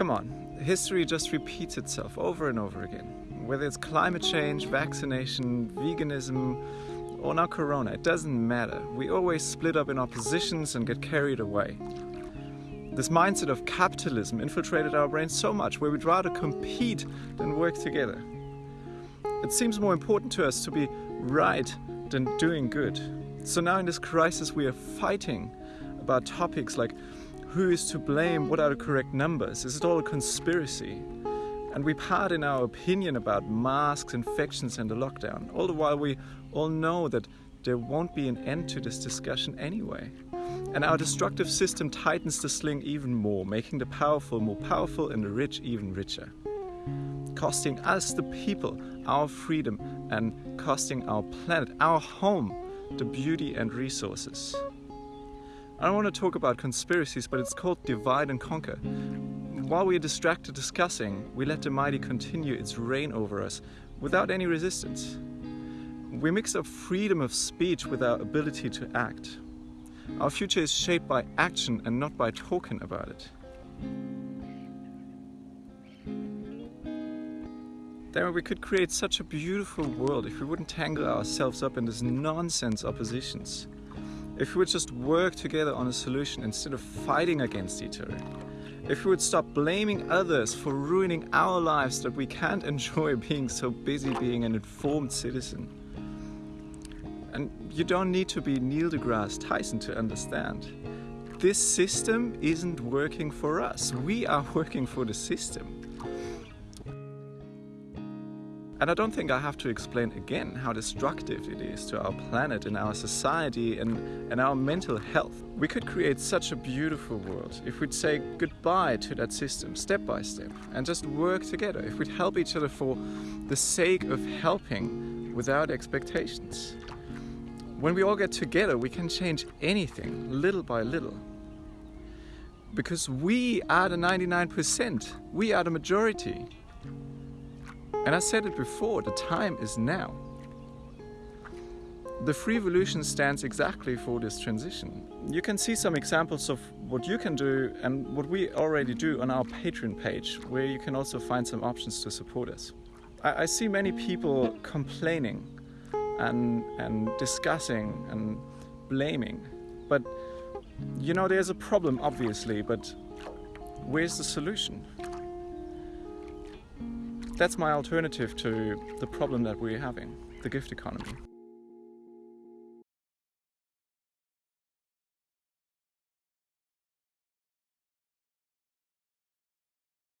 Come on, history just repeats itself over and over again. Whether it's climate change, vaccination, veganism, or now corona, it doesn't matter. We always split up in oppositions and get carried away. This mindset of capitalism infiltrated our brains so much where we'd rather compete than work together. It seems more important to us to be right than doing good. So now in this crisis we are fighting about topics like who is to blame, what are the correct numbers, is it all a conspiracy? And we part in our opinion about masks, infections and the lockdown, all the while we all know that there won't be an end to this discussion anyway. And our destructive system tightens the sling even more, making the powerful more powerful and the rich even richer. Costing us, the people, our freedom and costing our planet, our home, the beauty and resources. I don't want to talk about conspiracies, but it's called divide and conquer. While we are distracted discussing, we let the mighty continue its reign over us without any resistance. We mix up freedom of speech with our ability to act. Our future is shaped by action and not by talking about it. Then we could create such a beautiful world if we wouldn't tangle ourselves up in this nonsense oppositions. If we would just work together on a solution instead of fighting against each other. If we would stop blaming others for ruining our lives that we can't enjoy being so busy being an informed citizen. And you don't need to be Neil deGrasse Tyson to understand. This system isn't working for us. We are working for the system. And I don't think I have to explain again how destructive it is to our planet and our society and, and our mental health. We could create such a beautiful world if we'd say goodbye to that system step by step and just work together, if we'd help each other for the sake of helping without expectations. When we all get together, we can change anything little by little. Because we are the 99%, we are the majority. And I said it before, the time is now. The Free Evolution stands exactly for this transition. You can see some examples of what you can do and what we already do on our Patreon page, where you can also find some options to support us. I, I see many people complaining and, and discussing and blaming, but you know, there's a problem obviously, but where's the solution? That's my alternative to the problem that we're having, the gift economy.